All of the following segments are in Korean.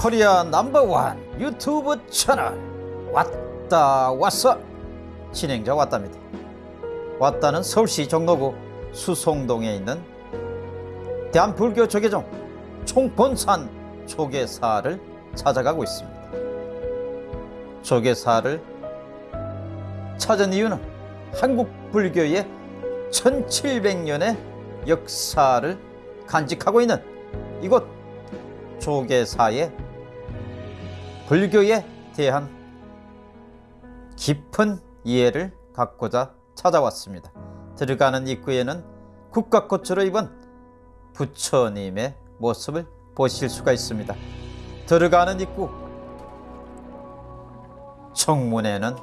코리아 넘버원 유튜브 채널. 왔다 왔어 진행자 왔답니다. 왔다는 서울시 종로구 수송동에 있는 대한불교 조계종 총본산 조계사를 찾아가고 있습니다. 조계사를 찾은 이유는 한국 불교의 1700년의 역사를 간직하고 있는 이곳 조계사의 불교에 대한 깊은 이해를 갖고자 찾아왔습니다. 들어가는 입구에는 국가꽃으로 입은 부처님의 모습을 보실 수가 있습니다. 들어가는 입구 정문에는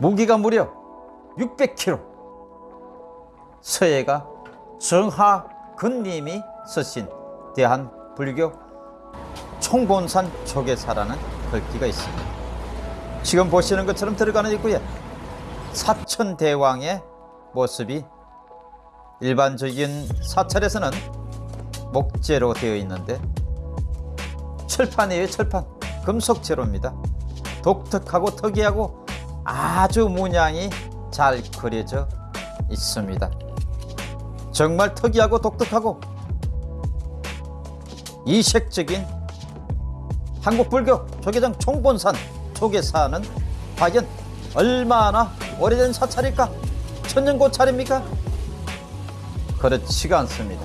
무기가 무려 600kg 서예가 정하근님이 쓰신 대한 불교 총본산 조계사라는 글귀가 있습니다. 지금 보시는 것처럼 들어가는 입구에 사천대왕의 모습이 일반적인 사찰에서는 목재로 되어 있는데 철판이에요 철판. 금속재로입니다. 독특하고 특이하고 아주 문양이 잘 그려져 있습니다. 정말 특이하고 독특하고 이색적인 한국불교 조계종 총본산 조계사는 과연 얼마나 오래된 사찰일까? 천년 고찰입니까? 그렇지가 않습니다.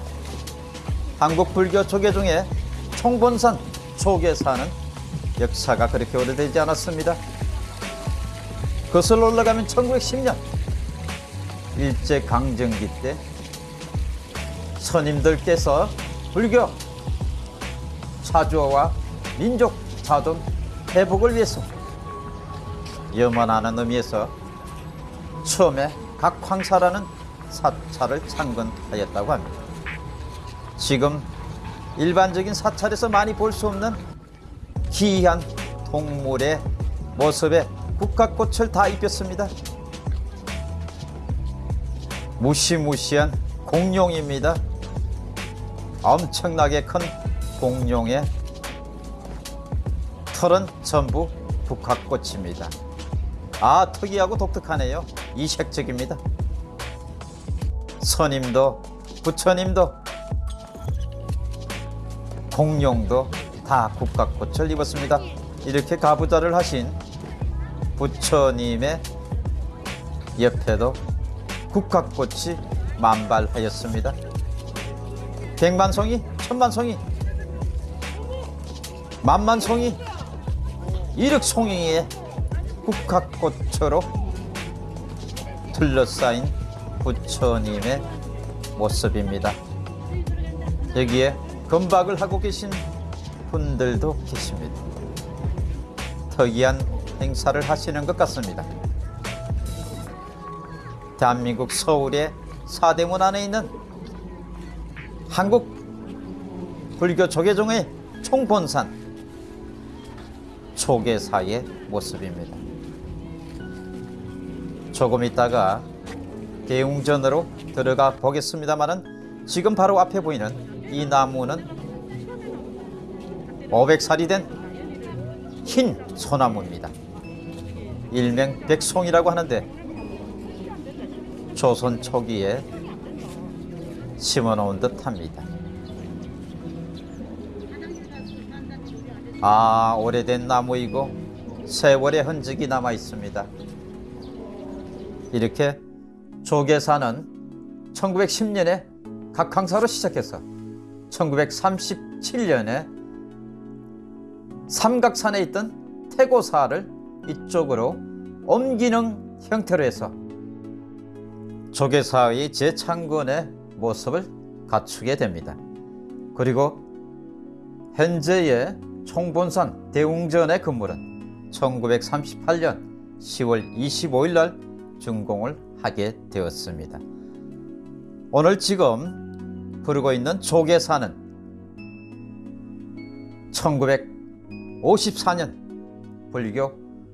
한국불교 조계종의 총본산 조계사는 역사가 그렇게 오래되지 않았습니다. 거슬러 올라가면 1910년 일제강점기 때 선임들께서 불교 사주와 민족 자존 회복을 위해서 염원하는 의미에서 처음에 각황사라는 사찰을 창건하였다고 합니다. 지금 일반적인 사찰에서 많이 볼 수 없는 기이한 동물의 모습에 국화꽃을 다 입혔습니다. 무시무시한 공룡입니다. 엄청나게 큰 공룡의 털은 전부 국화꽃입니다. 아 특이하고 독특하네요. 이색적입니다. 선임도 부처님도 공룡도 다 국화꽃을 입었습니다. 이렇게 가부좌를 하신 부처님의 옆에도 국화꽃이 만발하였습니다. 백만송이, 천만송이, 만만송이, 일억송이의 국화꽃으로 둘러싸인 부처님의 모습입니다. 여기에 금박을 하고 계신 분들도 계십니다. 특이한 행사를 하시는 것 같습니다. 대한민국 서울의 사대문 안에 있는 한국 불교 조계종의 총본산 초계사의 모습입니다. 조금 있다가 대웅전으로 들어가 보겠습니다만은 지금 바로 앞에 보이는 이 나무는 500살이 된 흰 소나무입니다. 일명 백송이라고 하는데 조선 초기에 심어놓은 듯합니다. 아 오래된 나무이고 세월의 흔적이 남아 있습니다. 이렇게 조계사는 1910년에 각항사로 시작해서 1937년에 삼각산에 있던 태고사를 이쪽으로 옮기는 형태로 해서 조계사의 재창건의 모습을 갖추게 됩니다. 그리고 현재의 총본산 대웅전의 건물은 1938년 10월 25일 날 준공을 하게 되었습니다. 오늘 지금 부르고 있는 조계사는 1954년 불교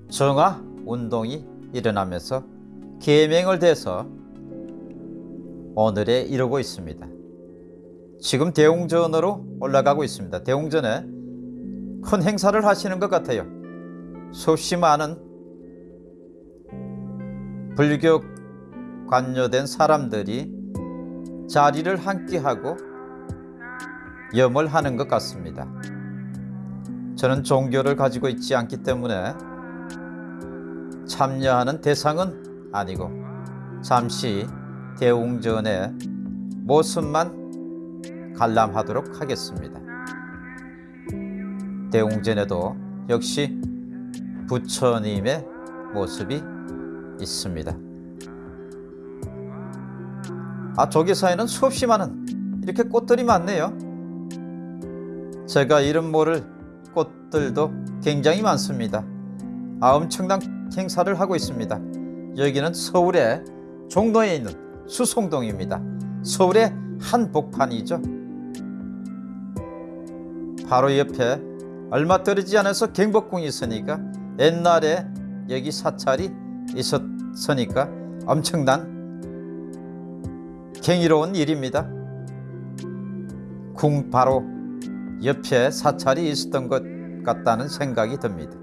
정화 운동이 일어나면서 계명을 대서 오늘에 이르고 있습니다. 지금 대웅전으로 올라가고 있습니다. 대웅전에 큰 행사를 하시는 것 같아요. 수없이 많은 불교 관여된 사람들이 자리를 함께하고 염을 하는 것 같습니다. 저는 종교를 가지고 있지 않기 때문에 참여하는 대상은 아니고 잠시 대웅전의 모습만 관람하도록 하겠습니다. 대웅전에도 역시 부처님의 모습이 있습니다. 아, 조계사에는 수없이 많은 이렇게 꽃들이 많네요. 제가 이름 모를 꽃들도 굉장히 많습니다. 아, 엄청난 행사를 하고 있습니다. 여기는 서울의 종로에 있는 수송동입니다. 서울의 한복판이죠. 바로 옆에 얼마 떨어지지 않아서 경복궁이 있으니까 옛날에 여기 사찰이 있었으니까 엄청난 경이로운 일입니다. 궁 바로 옆에 사찰이 있었던 것 같다는 생각이 듭니다.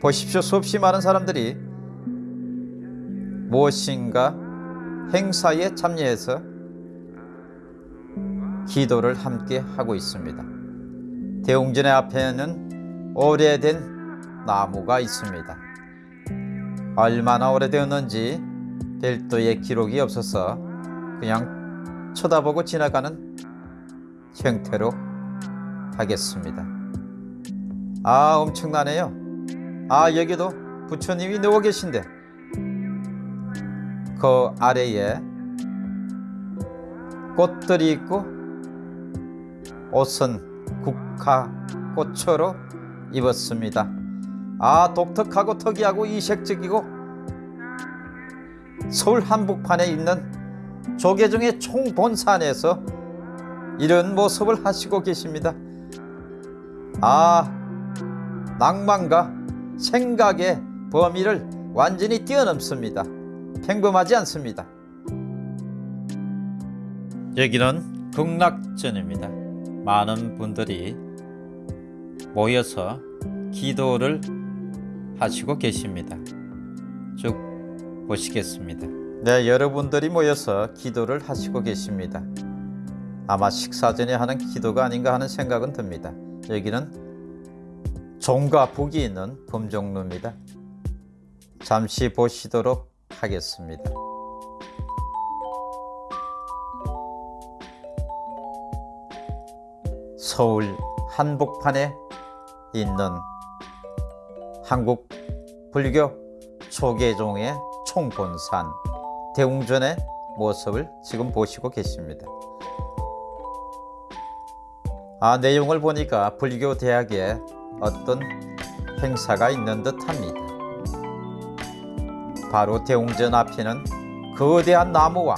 보십시오. 수없이 많은 사람들이 무엇인가 행사에 참여해서 기도를 함께 하고 있습니다. 대웅전의 앞에는 오래된 나무가 있습니다. 얼마나 오래되었는지 별도의 기록이 없어서 그냥 쳐다보고 지나가는 형태로 하겠습니다. 아 엄청나네요. 아 여기도 부처님이 누워 계신데 그 아래에 꽃들이 있고 옷은 국화 꽃으로 입었습니다. 아 독특하고 특이하고 이색적이고 서울 한복판에 있는 조계종의 총본산에서 이런 모습을 하시고 계십니다. 아 낭만과 생각의 범위를 완전히 뛰어넘습니다. 평범하지 않습니다. 여기는 극락전입니다. 많은 분들이 모여서 기도를 하시고 계십니다. 쭉 보시겠습니다. 네, 여러분들이 모여서 기도를 하시고 계십니다. 아마 식사 전에 하는 기도가 아닌가 하는 생각은 듭니다. 여기는 종과 북이 있는 범종루입니다. 잠시 보시도록 하겠습니다. 서울 한복판에 있는 한국 불교 초계종의 총본산 대웅전의 모습을 지금 보시고 계십니다. 아, 내용을 보니까 불교 대학에 어떤 행사가 있는 듯 합니다. 바로 대웅전 앞에는 거대한 나무와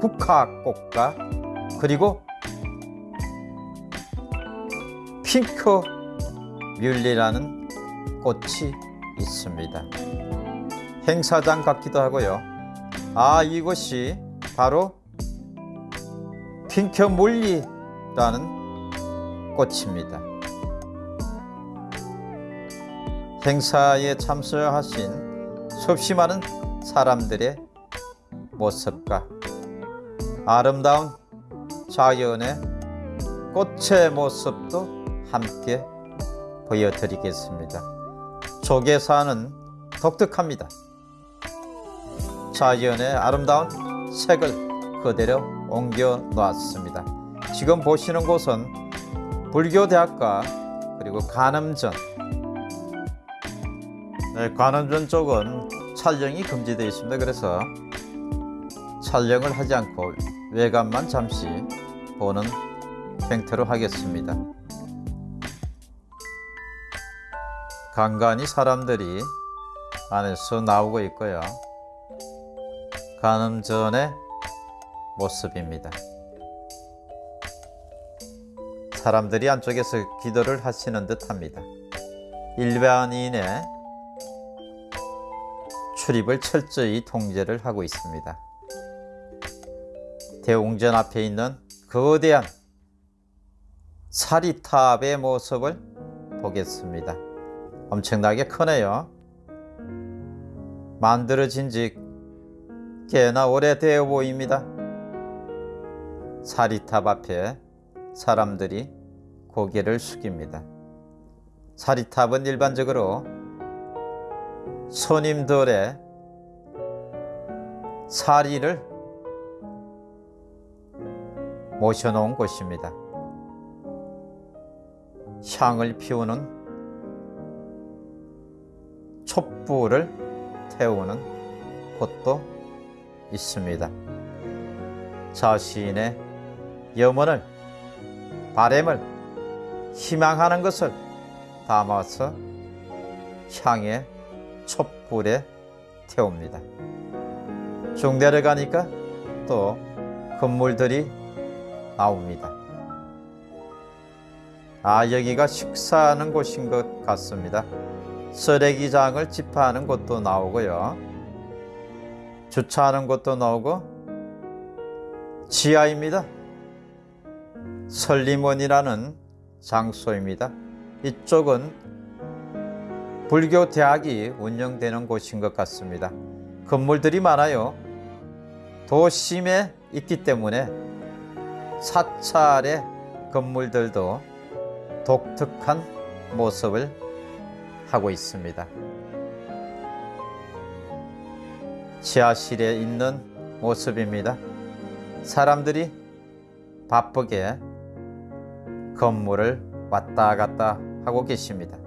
국화꽃과 그리고 핑크 뮬리라는 꽃이 있습니다. 행사장 같기도 하고요. 아, 이곳이 바로 핑크 뮬리라는 꽃입니다. 행사에 참석하신 수없이 많은 사람들의 모습과 아름다운 자연의 꽃의 모습도 함께 보여드리겠습니다. 조개사는 독특합니다. 자연의 아름다운 색을 그대로 옮겨 놓았습니다. 지금 보시는 곳은 불교대학과 그리고 관음전 네, 관음전 쪽은 촬영이 금지되어 있습니다. 그래서 촬영을 하지 않고 외관만 잠시 보는 형태로 하겠습니다. 간간히 사람들이 안에서 나오고 있고요. 간음 전의 모습입니다. 사람들이 안쪽에서 기도를 하시는 듯 합니다. 일반인의 출입을 철저히 통제를 하고 있습니다. 대웅전 앞에 있는 거대한 사리탑의 모습을 보겠습니다. 엄청나게 크네요. 만들어진 지 꽤나 오래되어 보입니다. 사리탑 앞에 사람들이 고개를 숙입니다. 사리탑은 일반적으로 손님들의 사리를 모셔놓은 곳입니다. 향을 피우는 촛불을 태우는 곳도 있습니다. 자신의 염원을 바램을 희망하는 것을 담아서 향의 촛불에 태웁니다. 쭉 내려가니까 또 건물들이 나옵니다. 아, 여기가 식사하는 곳인 것 같습니다. 쓰레기장을 집하는 곳도 나오고요. 주차하는 곳도 나오고 지하입니다. 설리문이라는 장소입니다. 이쪽은 불교 대학이 운영되는 곳인 것 같습니다. 건물들이 많아요. 도심에 있기 때문에 사찰의 건물들도 독특한 모습을 하고 있습니다. 지하실에 있는 모습입니다. 사람들이 바쁘게 건물을 왔다 갔다 하고 계십니다.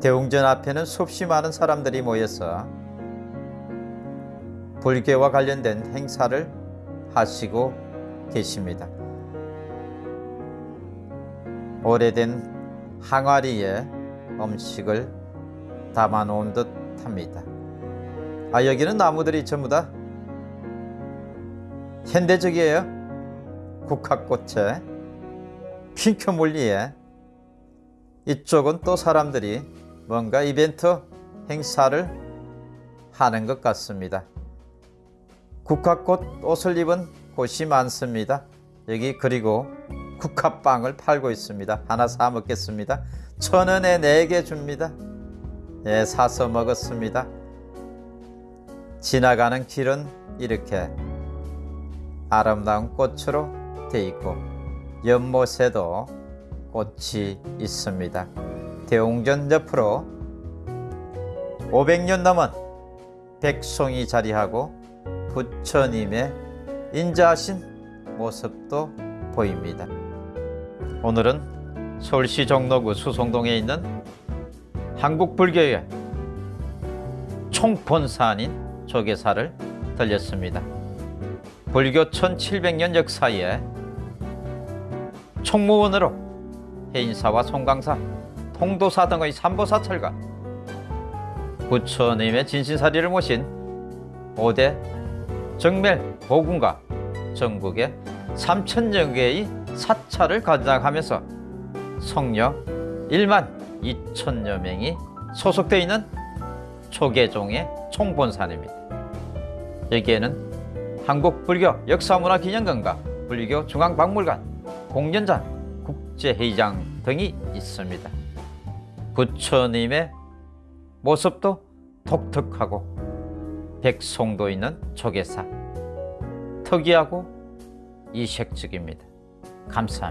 대웅전 앞에는 수없이 많은 사람들이 모여서 불교와 관련된 행사를 하시고 계십니다. 오래된 항아리에 음식을 담아 놓은 듯 합니다. 아, 여기는 나무들이 전부 다 현대적이에요. 국화꽃에 핑크 물리에 이쪽은 또 사람들이 뭔가 이벤트 행사를 하는 것 같습니다. 국화꽃 옷을 입은 곳이 많습니다. 여기 그리고 국화빵을 팔고 있습니다. 하나 사 먹겠습니다. 천 원에 네 개 줍니다. 네, 사서 먹었습니다. 지나가는 길은 이렇게 아름다운 꽃으로 돼 있고 연못에도 꽃이 있습니다. 대웅전 옆으로 500년 넘은 백송이 자리하고 부처님의 인자하신 모습도 보입니다. 오늘은 서울시 종로구 수송동에 있는 한국불교의 총본산인 조계사를 들렸습니다. 불교 1700년 역사에 총무원으로 해인사와 송강사, 통도사 등의 삼보사철과 부처님의 진신사리를 모신 5대 정멸 보군과 전국에 3천여 개의 사찰을 관장하면서 성녀 1만 2천여 명이 소속되어 있는 초계종의 총본산입니다. 여기에는 한국불교 역사문화기념관과 불교 중앙박물관, 공연장, 국제회의장 등이 있습니다. 부처님의 모습도 독특하고 백송도 있는 조계사 특이하고 이색적입니다. 감사합니다.